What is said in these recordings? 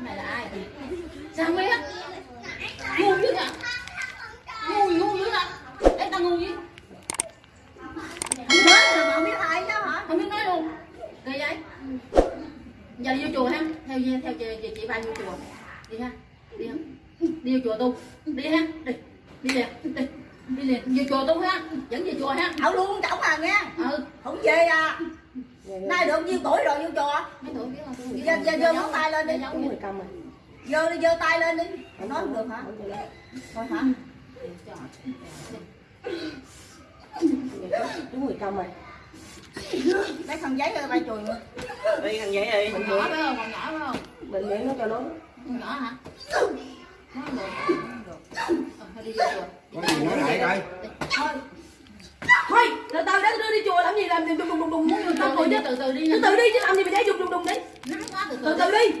này là ai? Sao không biết. Ngu dữ à ngu gì ngu dữ à em ta ngu gì? Không nói mà không biết ai chứ hả? không biết nói luôn. Kỳ vậy. Giờ đi vô chùa ha. Theo theo chị, chị, chị ba vô chùa. Đi ha. Đi ha. Đi vô chùa tu. Đi ha. Đi. Đi liền. Đi. Đi liền. Vô chùa tu ha. Dẫn về chùa ha. Thảo luôn cổng à nghe. ừ. Không về à. Nay được nhiêu tuổi rồi vô chùa? Giờ giờ giờ móng tay lên đi. rồi Giơ đi giơ tay lên đi. Nói không được hả? Thôi hả? đúng người cầm rồi Lấy khăn giấy ra bay chùi nữa. đi thằng giấy đi còn nhỏ phải không còn nhỏ phải không bệnh viện nó cho nó con nhỏ hả nó được nó không được thôi đi vô chùa Có gì nói lại coi. Thôi từ từ để đưa đi chùa làm gì? Làm đùng đùng đùng đùng muốn tâm rồi chứ. từ từ đi từ từ đi chứ làm gì mà để đùng đùng đùng đi. Từ từ đi.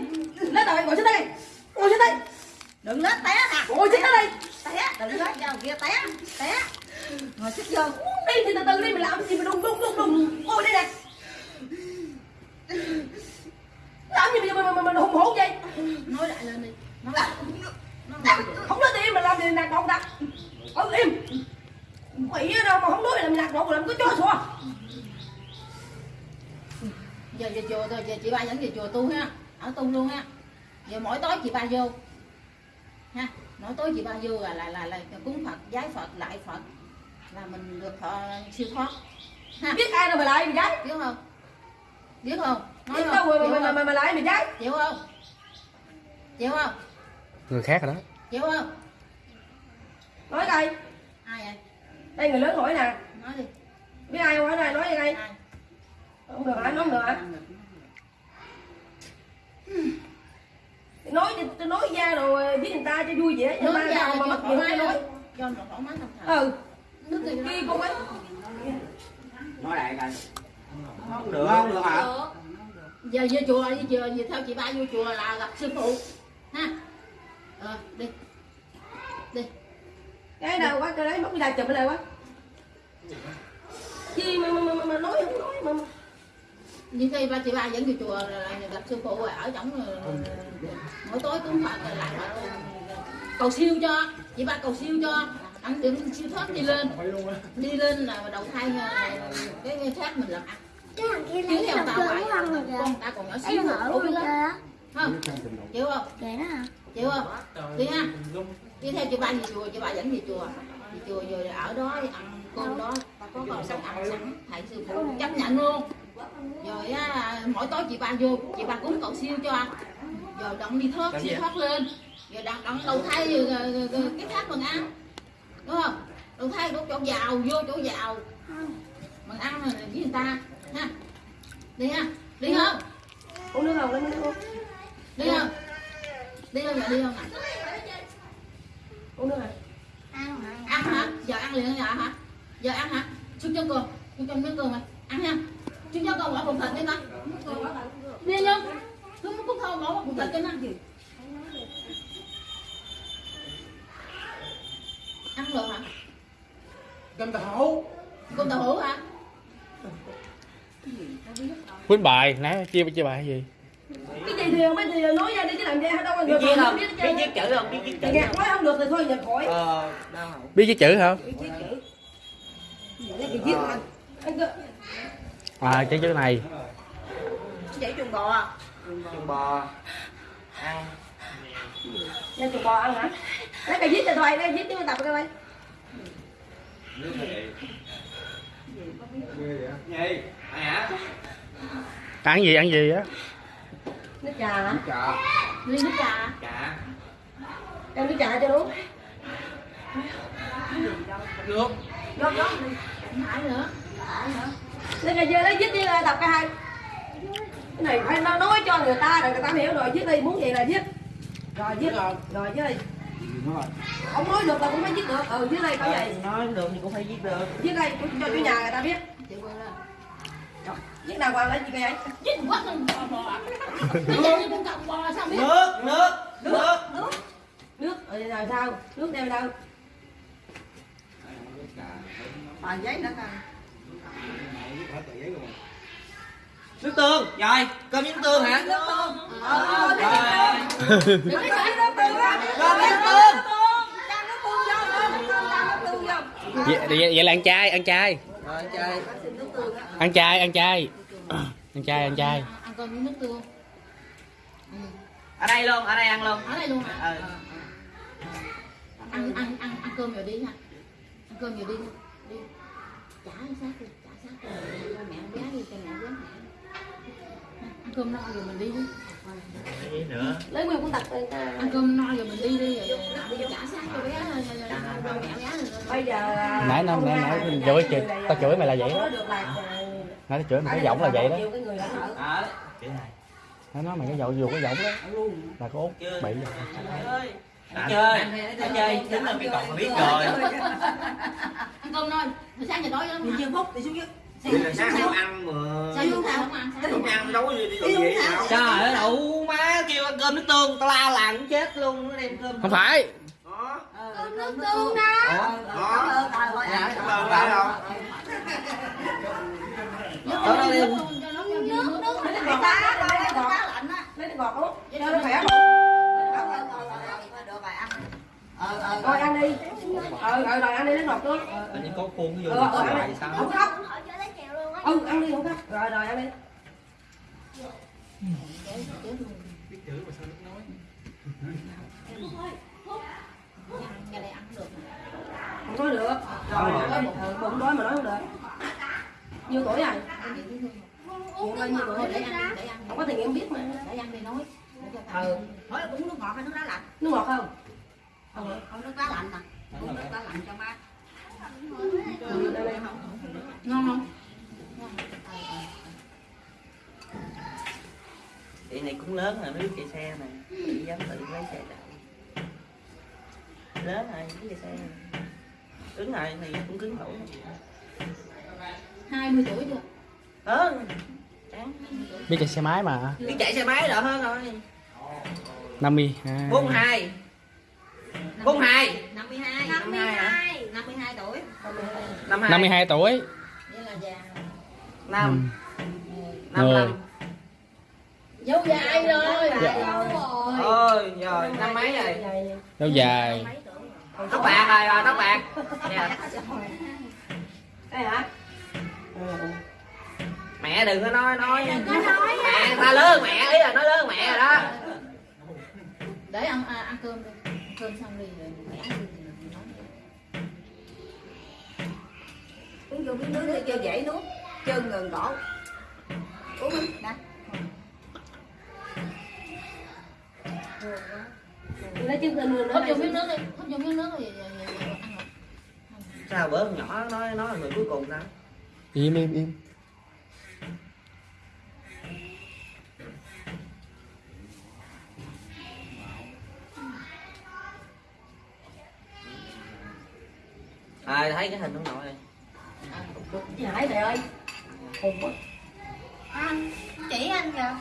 lấy tờ ngồi xuống đây. Ngồi xuống đây. Đừng lết té nè. ngồi xuống đây. Té, đừng lết vào kia té. Té. Ngồi xích vô. đi thì từ từ đi mình làm gì mà đùng đùng đùng đùng. Ngồi đây nè. Làm gì mà mà mà hùng hổ vậy? Nói lại lên đi. Không nói gì mà làm gì nạt động ta. Ở im. Quỷ đâu mà làm nạt động làm có chó sủa giờ về chùa thôi giờ chị ba dẫn về chùa tu ha ở tu luôn ha. Giờ mỗi tối chị ba vô ha. Mỗi tối chị ba vô là là là, là cúng phật giái phật lại phật là mình được thọ siêu thoát ha. Biết ai đâu mà lại mày gái biết không? Biết không? Nói biết không? đâu mà mà mà mà, lại mày gái chịu không? Chịu không? Người khác rồi đó. Chịu không? Nói coi. Ai vậy? Đây người lớn hỏi nè nói đi. Biết ai không hỏi này nói vậy đây? Ai? Không được hả? Nói không được hả nói tôi nói ra rồi với người ta cho vui nói mà ra sao mà mất miệng mái nói nói. Cho nó thoải mái không thở ừ. Nước gì kia con ấy. Nói lại coi. Không được. Không được hả? giờ vô chùa đi chùa về theo chị ba vô chùa là gặp sư phụ. Ha. Ờ đi. Đi. Cái nào quá cái đấy mất cái đài chụp ở đây quá nói không nói mà, mà. như khi ba chị ba dẫn vô chùa là gặp sư phụ ở trong mỗi tối cũng phải lại lại cầu siêu cho chị ba cầu siêu cho. Ăn được siêu thoát đi lên. Đi lên là đầu thai ờ, cái cái khác mình làm ăn. Cái thằng kia chứ lấy theo đầu tao cơ phải của ăn rồi kìa con ta còn nhỏ xíu khổ luôn lắm không chịu không? Đó hả chịu không? Đi ha. Đi theo chị ba về chùa chị ba dẫn về chùa. về chùa rồi ở đó ăn cơm đó ta có còn sống ăn sẵn thầy sư phụ chấp nhận luôn. Rồi á, mỗi tối chị ba vô chị ba cúng cầu siêu cho. Rồi động đi thoát siêu thoát lên. Rồi đặt động đầu thai rồi, rồi, rồi, rồi, cái khác mình ăn. Đúng không? Đầu thai đổ chỗ giàu vô chỗ giàu. Mình ăn rồi với người ta ha. Đi ha. Đi không? Uống nước không nước không đi không? Đi không? Dạ đi không ạ? Uống nước này ăn hả? Hả giờ ăn liền giờ hả? Giờ ăn hả? Xuống cho cơm xuống cho miếng cơm này ăn ha xuống cho con bỏ bụng thịt đi con đi nhá xuống cúc thơm bỏ bụng thịt cho nó. Ăn gì ăn được hả? Cơm tàu. cơm tàu hũ hả? Quýnh bài nãy chia chia bài gì gì thì không biết thì nói ra đi chứ làm gì đâu có biết người viết không? biết viết chữ không? Biết viết chữ không? nói không được thì thôi nhập khỏi. Ờ đâu biết viết chữ không biết chữ. Viết anh. À cái chữ này. Vậy chuồng bò à? chuồng bò. Ăn Nên tụi bò ăn hả? Lấy cái viết cho thôi, lấy viết tiếng tập cái đây. gì? Ai hả? Ăn gì ăn gì á Nước trà hả? Chà. ly nước trà chả Đem nước trà cho đúng. nước Rót rót. mãi nữa Lấy cái dưa lấy viết đi là tập cái hai. Cái này phải nó nói cho người ta rồi người ta hiểu rồi viết đi muốn gì là viết. Rồi viết rồi, rồi viết đi. Không nói được là cũng phải viết được. Ừ viết đây có vậy. nói được thì cũng phải viết được Viết đây cho cho chủ nhà người ta biết. Chị Viết đàng hoàng lấy cái ấy. chết quá con bò bò biết nước nước nước Nước. Nước rồi rồi sao? Nước đem đâu? Bà giấy nữa coi. nước tương rồi cơm với nước tương hả Nước tương. Ờ, ờ, rồi tương. Nó tương nước tương. vậy là ăn chay ăn chay Ăn chay ăn chay. Ăn chay ăn chay. Ăn cơm với nước tương. Ừ. Ở đây luôn, ở đây ăn luôn. ở đây luôn hả? Ừ. Ăn ăn ăn ăn cơm rồi đi ha ăn cơm rồi đi. Đi. Trả sát đi trả sát đi cho mẹ bé đi cho mẹ bé ăn cơm no rồi mình đi đi. Gì nữa? Lấy nguyên người ta. ăn cơm no rồi mình đi đi. Rồi đi trả sát cho bé rồi rồi. Bây giờ à, nãy không nãy nãy người chửi là- tao chửi mày là vậy đó. à, nãy tao chửi mày cái giọng là vậy đó. Nó nói mày cái giọng dù cái giọng đó. Là có út bị Chơi. Đã chơi. Đã chơi. Tính là cái cọc mà biết rồi. ăn cơm no hồi sáng giờ đói lắm. Đi phút đi xuống dưới. Thì là sáng không ăn mà. sao không ăn Không ăn đâu gì đi uống thảo. Trời ơi đủ má kêu ăn cơm nước tương tao la làng cũng chết luôn nó đem cơm. không phải Đó. Cơm nước tương đó. Ủa? Cảm ơn trời ơi. Dạ, cảm ơn phải không? nước Đó, đó đi. nước cho nó cho nước nước Lấy cái Người gọt ta lấy cái gọt. ta lạnh á. Lấy cái gọt luôn. Vậy khỏe. Ờ, ờ, ờ, ờ, ờ, ăn. Ờ, ờ, đi. Ờ, rồi rồi ăn đi lấy ngọt luôn. Tự nhiên có khuôn vô Ờ, ờ, đi. sao? Không khóc. Ừ, ăn đi không khóc. Rồi rồi ăn đi. cái này ăn được Không nói được. Rồi, nói một bụng đói mà nói không được. Nhiêu tuổi rồi? Nhiêu bao nhiêu tuổi? Để ăn để ăn Không có tiền em biết mà. để ăn đi nói ta Ừ. Hỏi là uống nước ngọt hay nước đá lạnh? Nước ngọt không? Không, không nước đá lạnh nè. Uống nước đá lạnh cho má. Ừ, đây đây. ngon không này cũng lớn rồi, nó biết chạy xe này Chị dám tự lấy xe chạy Lớn rồi, biết chạy xe này. Cứng rồi thì cũng cứng nổi hai mươi tuổi chưa? Hơn Chán. biết chạy xe máy mà Biết chạy xe máy đỡ hơn rồi. 50 bốn hai. Bốn hai. 52 52 52 tuổi. Năm hai. 52 tuổi. Vậy là già. Năm. Ừ. năm năm dâu dài rồi Dạ. ôi rồi năm mấy rồi lâu dài tóc bạc rồi rồi tóc bạc Dạ. Đây hả? Ừ. mẹ đừng có nói nói mẹ ta lớn hơn mẹ ý là nói lớn hơn mẹ rồi đó để ăn à, ăn cơm đi ăn cơm xong đi rồi mẹ ăn đi rồi nói. Uống vô miếng nước đi cho dễ nuốt. Chân gần cổ. Lấy trứng lên luôn hút vô miếng nước đi hút vô miếng nước rồi, ăn sao bữa nhỏ nói nói là người cuối cùng đó im im im à thấy cái hình ông nội này Chị Hải này ơi. Hùng quá. Anh, chỉ anh kìa.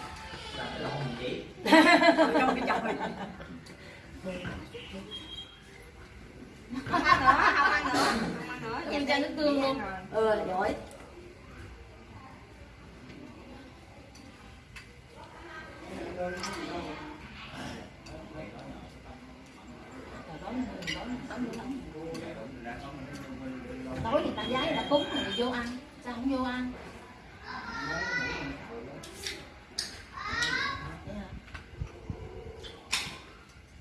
Trong cái chồng. Không ăn nữa, không ăn nữa. Không ăn nữa. Em cho nước tương luôn Ừ, giỏi. tối thì ta người ta cúng rồi vô ăn sao không vô ăn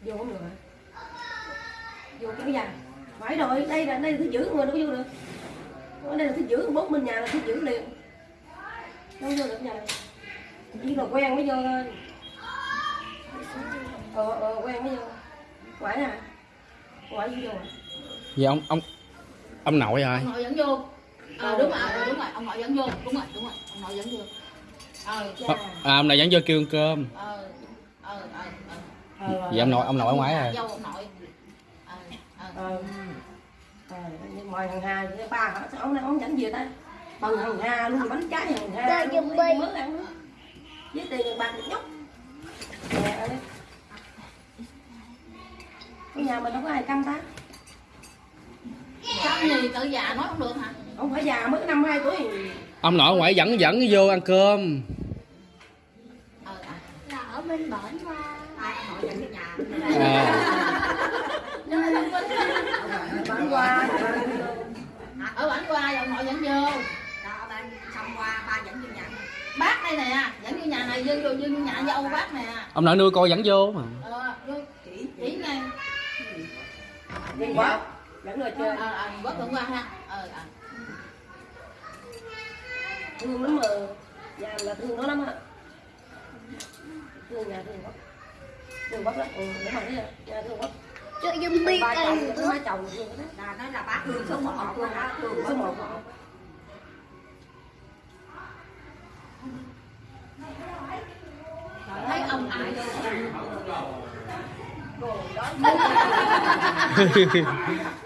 Vô không được hả? Vô kéo dài. Phải rồi, đây là đây là thứ giữ người đâu có vô được. Ở đây là thứ giữ, bốt bên nhà là thứ giữ liền. Đâu vô được nhà này. Chỉ là quen mới vô thôi. Ờ, ờ, quen mới vô. Quải hả? Quải vô à? vậy ông ông ông nội rồi ông nội dẫn vô ờ đúng rồi ờ, đúng rồi ông nội dẫn vô đúng rồi đúng rồi ông nội dẫn vô ờ à, ông này dẫn vô kêu ăn cơm ờ ờ ờ ờ vậy ông nội ông nội ở ngoài rồi dâu ông nội ờ ờ Ờ. Nhưng mà thằng Hà với ba hả? Sao ông này ông dẫn về ta? Bằng thằng Hà luôn, bánh trái thằng Hà. Trời, luôn, giùm mấy bi. mớ ăn nữa. Với tiền bạc nhóc. Ở đây. Cái nhà mình đâu có ai căm ta. Xong thì tự già nói không được hả Ông phải già mới năm hai tuổi. ông nội ở ngoài dẫn dẫn vô ăn cơm ờ à Là ở bên bên bển qua à, bán qua ở bản qua rồi mọi dẫn vô. Đó xong qua ba dẫn vô nhà. Bác đây nè dẫn vô nhà này vô vô nhà dâu bác nè. Ông nội nuôi cô dẫn vô mà. Ờ chỉ chỉ ngay quá dẫn người chơi. Ờ ờ bớt hôm qua ha. Ờ ờ. Thương lắm mà. Nhà là thương nó lắm á. Thương nhà thương quá thương quá đó ừ để mà nhà thương quá chơi dùng bi ba chồng thương hai chồng thương đó. Là nói là bác thương số một đó thương số một thấy ông ai Cô đó